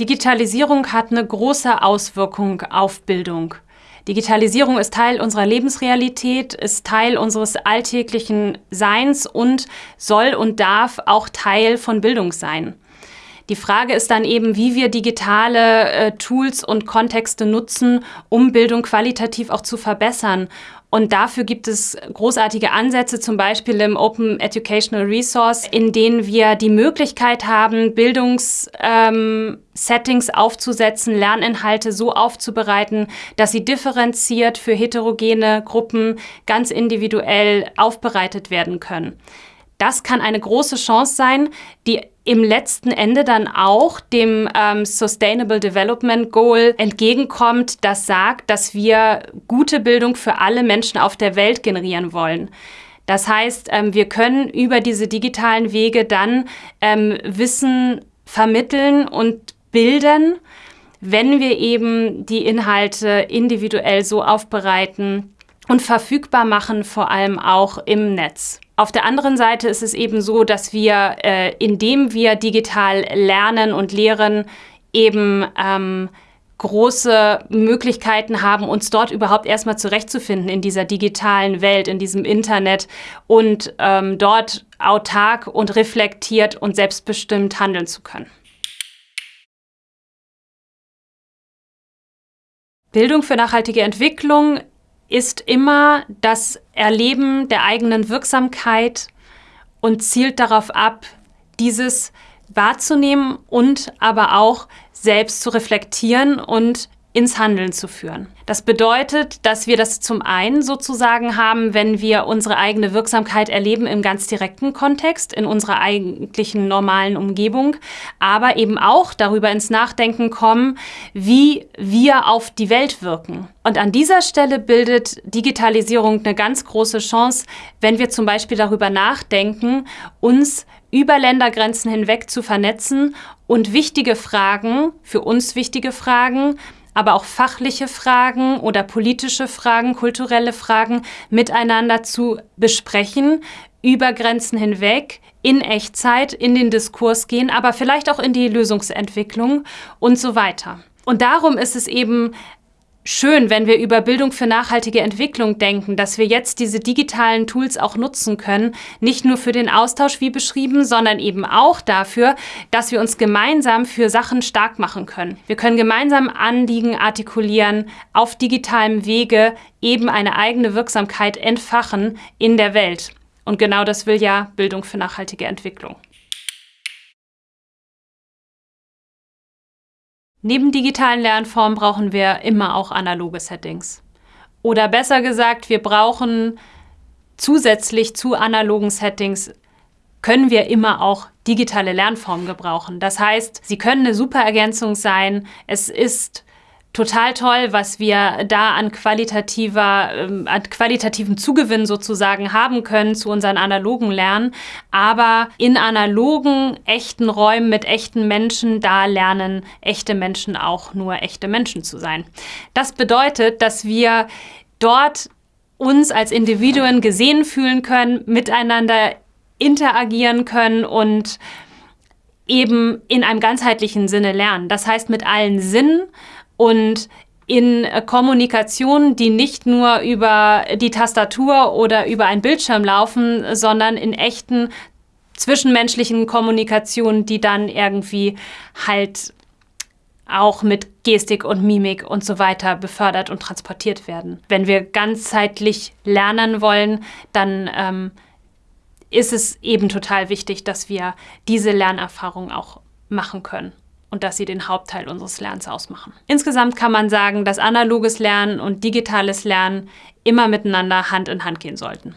Digitalisierung hat eine große Auswirkung auf Bildung. Digitalisierung ist Teil unserer Lebensrealität, ist Teil unseres alltäglichen Seins und soll und darf auch Teil von Bildung sein. Die Frage ist dann eben, wie wir digitale äh, Tools und Kontexte nutzen, um Bildung qualitativ auch zu verbessern. Und dafür gibt es großartige Ansätze, zum Beispiel im Open Educational Resource, in denen wir die Möglichkeit haben, Bildungssettings ähm, aufzusetzen, Lerninhalte so aufzubereiten, dass sie differenziert für heterogene Gruppen ganz individuell aufbereitet werden können. Das kann eine große Chance sein, die im letzten Ende dann auch dem ähm, Sustainable Development Goal entgegenkommt, das sagt, dass wir gute Bildung für alle Menschen auf der Welt generieren wollen. Das heißt, ähm, wir können über diese digitalen Wege dann ähm, Wissen vermitteln und bilden, wenn wir eben die Inhalte individuell so aufbereiten und verfügbar machen, vor allem auch im Netz. Auf der anderen Seite ist es eben so, dass wir, äh, indem wir digital lernen und lehren, eben ähm, große Möglichkeiten haben, uns dort überhaupt erstmal zurechtzufinden in dieser digitalen Welt, in diesem Internet und ähm, dort autark und reflektiert und selbstbestimmt handeln zu können. Bildung für nachhaltige Entwicklung ist immer das Erleben der eigenen Wirksamkeit und zielt darauf ab, dieses wahrzunehmen und aber auch selbst zu reflektieren und ins Handeln zu führen. Das bedeutet, dass wir das zum einen sozusagen haben, wenn wir unsere eigene Wirksamkeit erleben im ganz direkten Kontext, in unserer eigentlichen normalen Umgebung, aber eben auch darüber ins Nachdenken kommen, wie wir auf die Welt wirken. Und an dieser Stelle bildet Digitalisierung eine ganz große Chance, wenn wir zum Beispiel darüber nachdenken, uns über Ländergrenzen hinweg zu vernetzen und wichtige Fragen, für uns wichtige Fragen, aber auch fachliche Fragen oder politische Fragen, kulturelle Fragen miteinander zu besprechen, über Grenzen hinweg, in Echtzeit, in den Diskurs gehen, aber vielleicht auch in die Lösungsentwicklung und so weiter. Und darum ist es eben schön, wenn wir über Bildung für nachhaltige Entwicklung denken, dass wir jetzt diese digitalen Tools auch nutzen können, nicht nur für den Austausch wie beschrieben, sondern eben auch dafür, dass wir uns gemeinsam für Sachen stark machen können. Wir können gemeinsam Anliegen artikulieren, auf digitalem Wege eben eine eigene Wirksamkeit entfachen in der Welt. Und genau das will ja Bildung für nachhaltige Entwicklung. Neben digitalen Lernformen brauchen wir immer auch analoge Settings. Oder besser gesagt, wir brauchen zusätzlich zu analogen Settings können wir immer auch digitale Lernformen gebrauchen. Das heißt, sie können eine super Ergänzung sein. Es ist total toll, was wir da an qualitativer, ähm, an qualitativen Zugewinn sozusagen haben können zu unseren analogen Lernen. Aber in analogen, echten Räumen mit echten Menschen, da lernen echte Menschen auch nur echte Menschen zu sein. Das bedeutet, dass wir dort uns als Individuen gesehen fühlen können, miteinander interagieren können und eben in einem ganzheitlichen Sinne lernen. Das heißt mit allen Sinnen, und in Kommunikation, die nicht nur über die Tastatur oder über einen Bildschirm laufen, sondern in echten zwischenmenschlichen Kommunikationen, die dann irgendwie halt auch mit Gestik und Mimik und so weiter befördert und transportiert werden. Wenn wir ganzheitlich lernen wollen, dann ähm, ist es eben total wichtig, dass wir diese Lernerfahrung auch machen können und dass sie den Hauptteil unseres Lernens ausmachen. Insgesamt kann man sagen, dass analoges Lernen und digitales Lernen immer miteinander Hand in Hand gehen sollten.